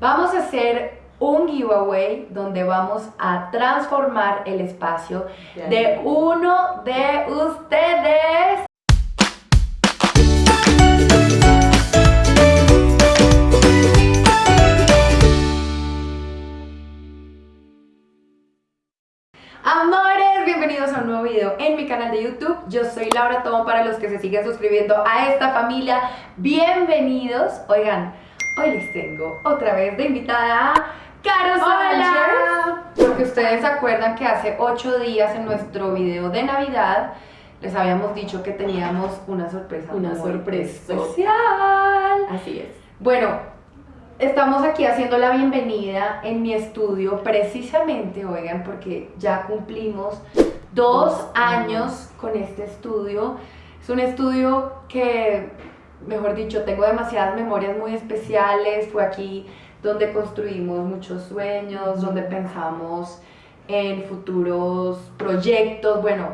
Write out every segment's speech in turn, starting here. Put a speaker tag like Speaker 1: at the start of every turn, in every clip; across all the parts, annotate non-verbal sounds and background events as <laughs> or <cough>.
Speaker 1: Vamos a hacer un giveaway donde vamos a transformar el espacio de uno de ustedes. Amores, bienvenidos a un nuevo video en mi canal de YouTube. Yo soy Laura Tomo para los que se siguen suscribiendo a esta familia. Bienvenidos. Oigan, hoy les tengo otra vez de invitada a Caro. Porque ustedes se acuerdan que hace 8 días en nuestro video de Navidad les habíamos dicho que teníamos una sorpresa.
Speaker 2: Una sorpresa.
Speaker 1: especial.
Speaker 2: Así es.
Speaker 1: Bueno, estamos aquí haciendo la bienvenida en mi estudio, precisamente, oigan, porque ya cumplimos dos
Speaker 2: Dos
Speaker 1: años con este estudio. Es un estudio que, mejor dicho, tengo demasiadas memorias muy especiales. Fue aquí donde construimos muchos sueños, donde pensamos en futuros proyectos. Bueno,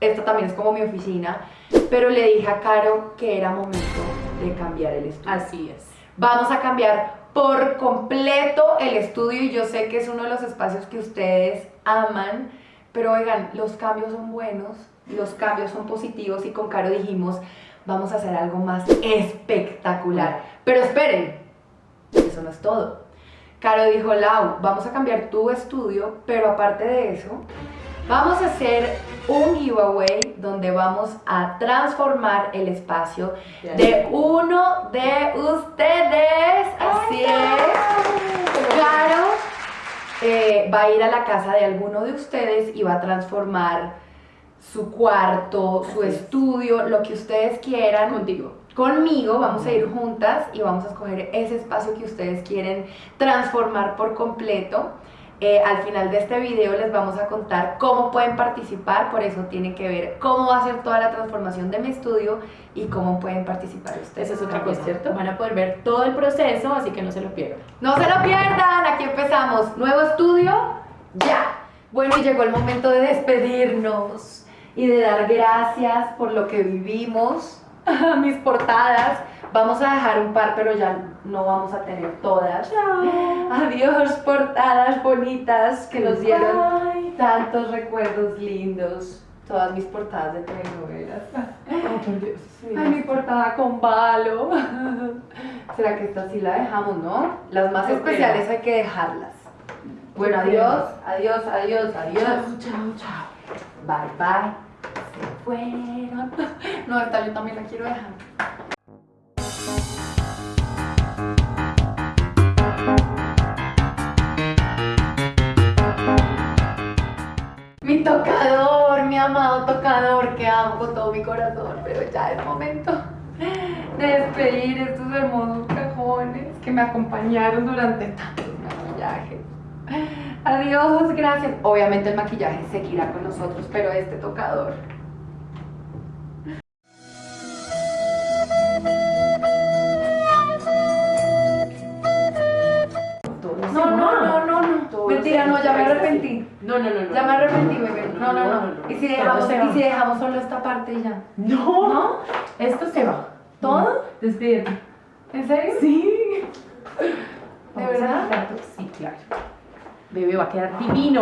Speaker 1: esta también es como mi oficina, pero le dije a Caro que era momento de cambiar el estudio.
Speaker 2: Así es.
Speaker 1: Vamos a cambiar por completo el estudio y yo sé que es uno de los espacios que ustedes aman, pero oigan, los cambios son buenos, los cambios son positivos y con Caro dijimos, vamos a hacer algo más espectacular. Pero esperen, eso no es todo. Caro dijo, Lau, vamos a cambiar tu estudio, pero aparte de eso, vamos a hacer un giveaway donde vamos a transformar el espacio de uno de ustedes. Así es. Caro eh, va a ir a la casa de alguno de ustedes y va a transformar su cuarto, su estudio, lo que ustedes quieran.
Speaker 2: Contigo.
Speaker 1: Conmigo vamos a ir juntas y vamos a escoger ese espacio que ustedes quieren transformar por completo. Eh, al final de este video les vamos a contar cómo pueden participar, por eso tienen que ver cómo va a ser toda la transformación de mi estudio y cómo pueden participar ustedes.
Speaker 2: Esa es otra cosa. ¿cierto? Van a poder ver todo el proceso, así que no se lo pierdan.
Speaker 1: No se lo pierdan, aquí empezamos. Nuevo estudio, ya. Bueno, y llegó el momento de despedirnos y de dar gracias por lo que vivimos, <laughs> mis portadas. Vamos a dejar un par, pero ya no vamos a tener todas. Adiós, portadas bonitas que nos dieron tantos recuerdos lindos. Todas mis portadas de telenovelas.
Speaker 2: oh, por Dios.
Speaker 1: Ay, mi portada con balo. <laughs> ¿Será que esta sí la dejamos, no? Las más especiales hay que dejarlas. Bueno, adiós, adiós, adiós, adiós.
Speaker 2: Chao, chao, chao.
Speaker 1: Bye, bye. Se fueron. <laughs> No, esta yo también la quiero dejar. Mi tocador, mi amado tocador que amo con todo mi corazón, pero ya es momento de despedir estos hermosos cajones que me acompañaron durante tantos maquillajes. Adiós, gracias. Obviamente el maquillaje seguirá con nosotros, pero este tocador. No, no, no, no, Mentira, no, ya me arrepentí.
Speaker 2: No, no, no, no.
Speaker 1: Ya me arrepentí, bebé. No, no, no. ¿Y si dejamos, y si dejamos solo esta parte y ya?
Speaker 2: No,
Speaker 1: ¿No?
Speaker 2: Esto se va.
Speaker 1: ¿Todo?
Speaker 2: Despídete.
Speaker 1: ¿En serio?
Speaker 2: Sí.
Speaker 1: ¿De verdad?
Speaker 2: Sí, claro. Bebé va a quedar divino.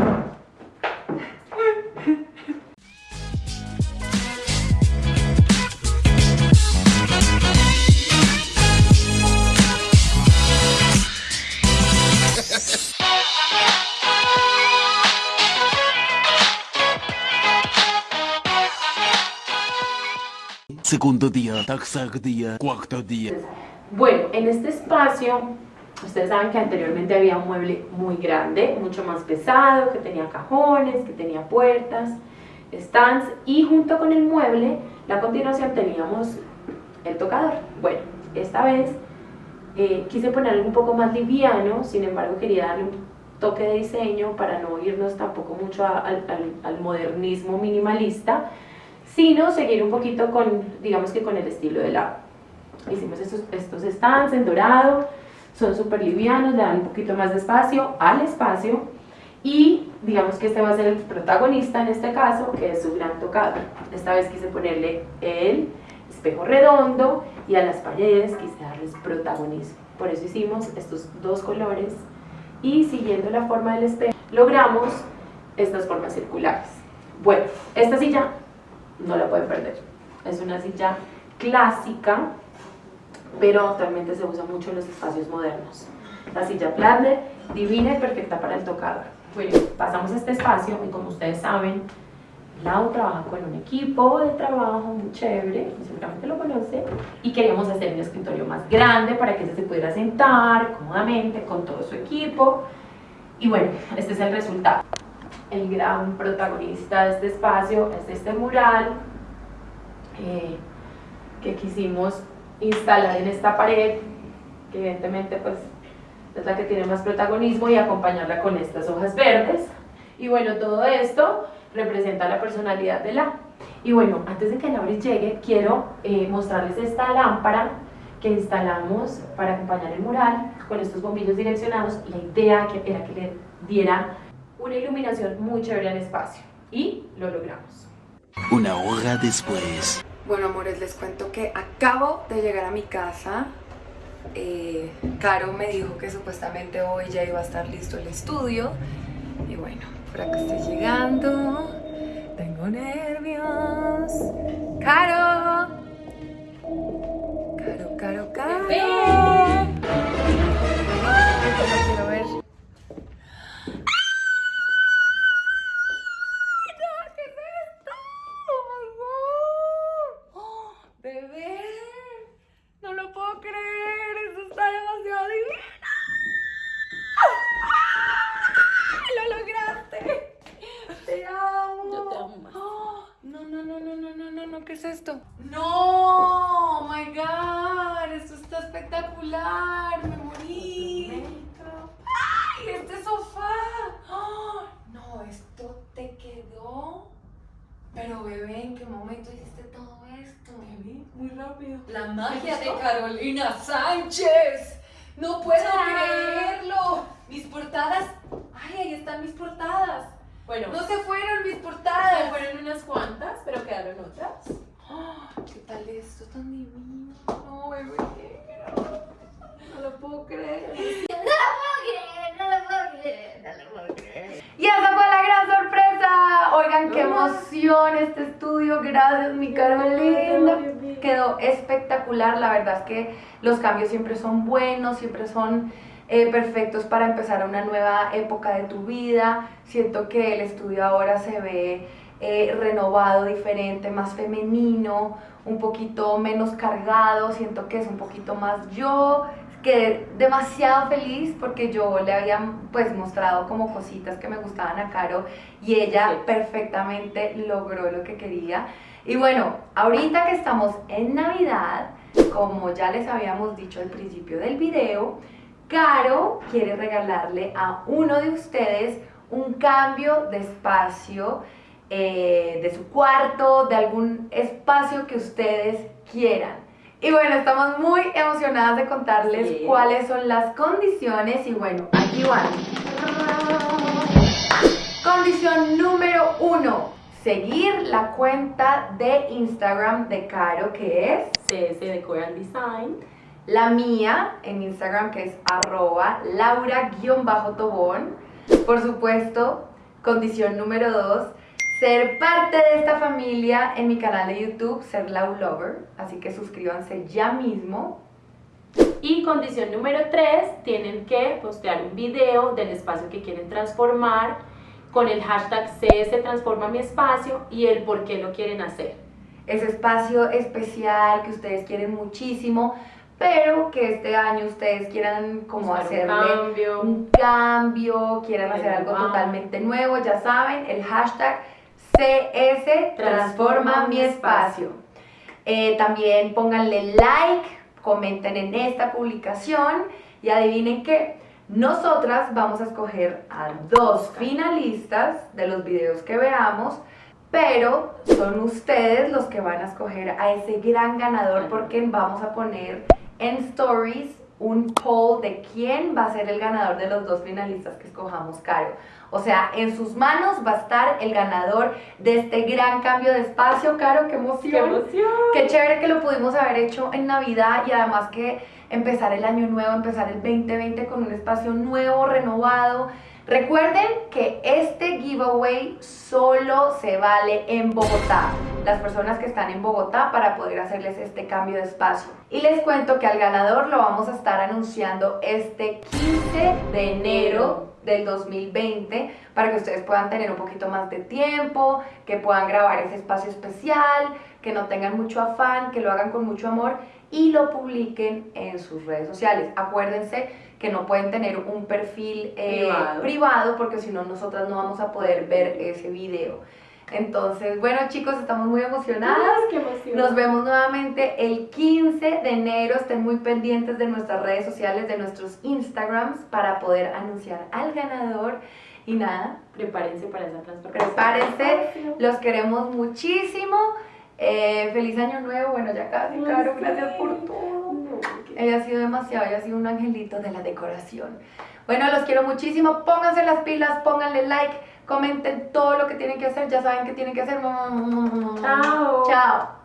Speaker 3: Segundo día, tercer día, cuarto día.
Speaker 2: Bueno, en este espacio, ustedes saben que anteriormente había un mueble muy grande, mucho más pesado, que tenía cajones, que tenía puertas, stands, y junto con el mueble, a continuación teníamos el tocador. Bueno, esta vez eh, quise poner algo un poco más liviano, sin embargo quería darle un toque de diseño para no irnos tampoco mucho a- al, al- al modernismo minimalista, sino seguir un poquito con, digamos que con el estilo de la Hicimos estos, estos stands en dorado, son súper livianos, le dan un poquito más de espacio al espacio y digamos que este va a ser el protagonista en este caso, que es su gran tocador. Esta vez quise ponerle el espejo redondo y a las paredes quise darles protagonismo. por eso hicimos estos dos colores y siguiendo la forma del espejo logramos estas formas circulares. Bueno, esta silla no la pueden perder, es una silla clásica, pero actualmente se usa mucho en los espacios modernos. La silla Planner, divina y perfecta para el tocador. Bueno, pasamos a este espacio y como ustedes saben, Lau trabaja con un equipo de trabajo muy chévere, seguramente lo conoce, y queríamos hacer un escritorio más grande para que se pudiera sentar cómodamente con todo su equipo. Y bueno, este es el resultado. El gran protagonista de este espacio es este mural eh, que quisimos instalar en esta pared, que evidentemente pues es la que tiene más protagonismo y acompañarla con estas hojas verdes. Y bueno, todo esto representa la personalidad de la. Y bueno, antes de que Lauris llegue, quiero eh, mostrarles esta lámpara que instalamos para acompañar el mural con estos bombillos direccionados. La idea que era que le diera una iluminación muy chévere al espacio y lo logramos.
Speaker 3: Una hora después.
Speaker 1: Bueno, amores, les cuento que acabo de llegar a mi casa. Eh, Caro me dijo que supuestamente hoy ya iba a estar listo el estudio. Y bueno, por acá estoy llegando. Tengo nervios. ¡Caro! Caro, Caro, Caro. ¡Ay, Me morí. ¡Ay, este sofá! ¡Oh! No, esto te quedó. Pero bebé, ¿en qué momento hiciste todo esto? Bebé, muy rápido. La magia de Carolina Sánchez. No puedo creerlo. Mis portadas. Ay, ahí están mis portadas.
Speaker 2: Bueno,
Speaker 1: No se fueron mis
Speaker 2: se
Speaker 1: portadas.
Speaker 2: fueron unas cuantas, pero quedaron otras.
Speaker 1: ¡Ah! ¿Qué tal esto tan divino? No, bebé. No lo puedo creer. Y esa fue la gran sorpresa. Oigan, qué emoción este estudio. Gracias, mi Carolina. Quedó espectacular. La verdad es que los cambios siempre son buenos, siempre son eh, perfectos para empezar una nueva época de tu vida. Siento que el estudio ahora se ve eh, renovado, diferente, más femenino, un poquito menos cargado. Siento que es un poquito más yo. Quedé demasiado feliz porque yo le había pues mostrado como cositas que me gustaban a Caro y ella
Speaker 2: Sí.
Speaker 1: perfectamente logró lo que quería. Y bueno, ahorita que estamos en Navidad, como ya les habíamos dicho al principio del video, Caro quiere regalarle a uno de ustedes un cambio de espacio eh, de su cuarto, de algún espacio que ustedes quieran. Y bueno, estamos muy emocionadas de contarles
Speaker 2: Sí.
Speaker 1: cuáles son las condiciones y bueno, aquí van. Condición número uno, seguir la cuenta de Instagram de Caro que es
Speaker 2: CS Decor Design.
Speaker 1: la mía en Instagram que es arroba laura-tobón. Por supuesto, condición número dos, ser parte de esta familia en mi canal de YouTube, ser Lau Lover. Así que suscríbanse ya mismo.
Speaker 2: Y condición número 3, tienen que postear un video del espacio que quieren transformar con el hashtag CS Transforma mi espacio y el por qué lo quieren hacer.
Speaker 1: Ese espacio especial que ustedes quieren muchísimo, pero que este año ustedes quieran como
Speaker 2: Buscar un cambio.
Speaker 1: un cambio, quieran hacer algo totalmente nuevo, ya saben, el hashtag CS Transforma mi espacio. Eh, también pónganle like, comenten en esta publicación y adivinen que nosotras vamos a escoger a dos finalistas de los videos que veamos, pero son ustedes los que van a escoger a ese gran ganador porque vamos a poner en stories un poll de quién va a ser el ganador de los dos finalistas que escojamos, Caro. O sea, en sus manos va a estar el ganador de este gran cambio de espacio, Caro, qué emoción.
Speaker 2: ¡Qué emoción!
Speaker 1: Qué chévere que lo pudimos haber hecho en Navidad y además que empezar el año nuevo, empezar el 2020 con un espacio nuevo, renovado. Recuerden que este giveaway solo se vale en Bogotá. Las personas que están en Bogotá para poder hacerles este cambio de espacio. Y les cuento que al ganador lo vamos a estar anunciando este 15 de enero del 2020 para que ustedes puedan tener un poquito más de tiempo, que puedan grabar ese espacio especial, que no tengan mucho afán, que lo hagan con mucho amor y lo publiquen en sus redes sociales. Acuérdense que no pueden tener un perfil eh,
Speaker 2: Privado.
Speaker 1: privado porque si no nosotras no vamos a poder ver ese video. Entonces, bueno chicos, estamos muy emocionadas.
Speaker 2: Qué emoción.
Speaker 1: Nos vemos nuevamente el 15 de enero. Estén muy pendientes de nuestras redes sociales, de nuestros Instagrams para poder anunciar al ganador. Y nada,
Speaker 2: Prepárense para esa transformación.
Speaker 1: prepárense. Los queremos muchísimo. Eh, feliz año nuevo. Bueno, ya casi,
Speaker 2: Ay,
Speaker 1: Caro. Gracias por todo.
Speaker 2: No,
Speaker 1: Ella ha sido demasiado, ella ha sido un angelito de la decoración. Bueno, los quiero muchísimo. Pónganse las pilas, pónganle like, comenten todo lo que tienen que hacer. Ya saben que tienen que hacer.
Speaker 2: Chao.
Speaker 1: Chao.